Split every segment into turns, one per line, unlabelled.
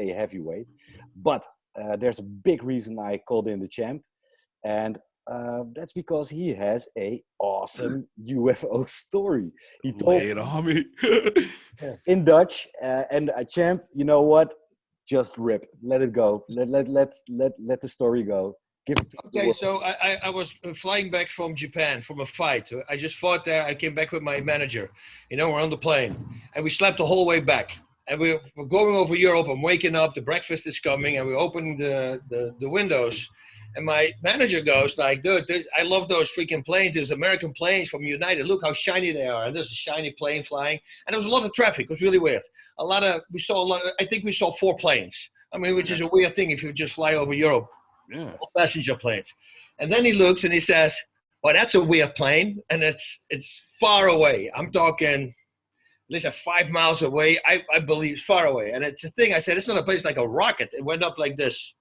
a heavyweight. But uh, there's a big reason I called in the champ, and uh, that's because he has a awesome UFO story. He told
Lay it on me.
in Dutch, uh, and a champ. You know what? Just rip. Let it go. Let let let let let the story go. Give it
Okay, so I, I, I was uh, flying back from Japan from a fight. I just fought there. I came back with my manager. You know, we're on the plane, and we slept the whole way back. And we're, we're going over Europe. I'm waking up. The breakfast is coming, and we open the, the, the windows. And my manager goes like, "Dude, this, I love those freaking planes. There's American planes from United. Look how shiny they are. And there's a shiny plane flying. And there was a lot of traffic. It was really weird. A lot of we saw a lot. Of, I think we saw four planes. I mean, which is a weird thing if you just fly over Europe
yeah.
passenger planes. And then he looks and he says, "Well, that's a weird plane, and it's it's far away. I'm talking, at least five miles away. I, I believe far away. And it's a thing. I said, it's not a place like a rocket. It went up like this.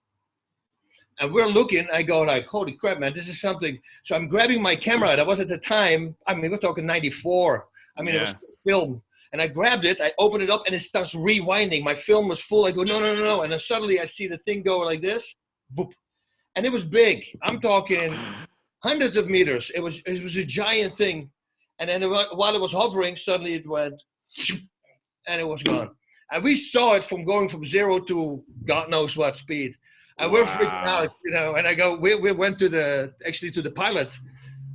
And we're looking. I go like, holy crap, man, this is something. So I'm grabbing my camera. That was at the time. I mean, we're talking '94. I mean, it was film. And I grabbed it, I opened it up, and it starts rewinding. My film was full. I go, no, no, no, no. And then suddenly I see the thing go like this, boop and it was big. I'm talking hundreds of meters. It was it was a giant thing, and then while it was hovering, suddenly it went, and it was gone. And we saw it from going from zero to God knows what speed, and we're freaking out, you know. And I go, we, we went to the actually to the pilot,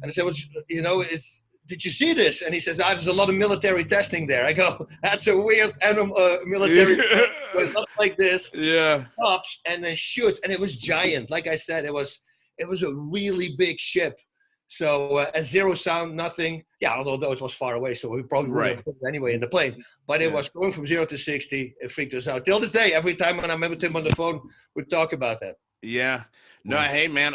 and I said, "What's you know is." Did you see this? And he says, ah, "There's a lot of military testing there." I go, "That's a weird animal, uh, military. It's not like this."
yeah.
stops and then shoots and it was giant like i said it was it was a really big ship so uh, at zero sound nothing yeah although though it was far away so we probably would
Right.
have put it anyway in the plane but it
Yeah.
was going from zero to 60 it freaked us out till this day every time when i'm with him on the phone we talk about that
Yeah. No, hey man,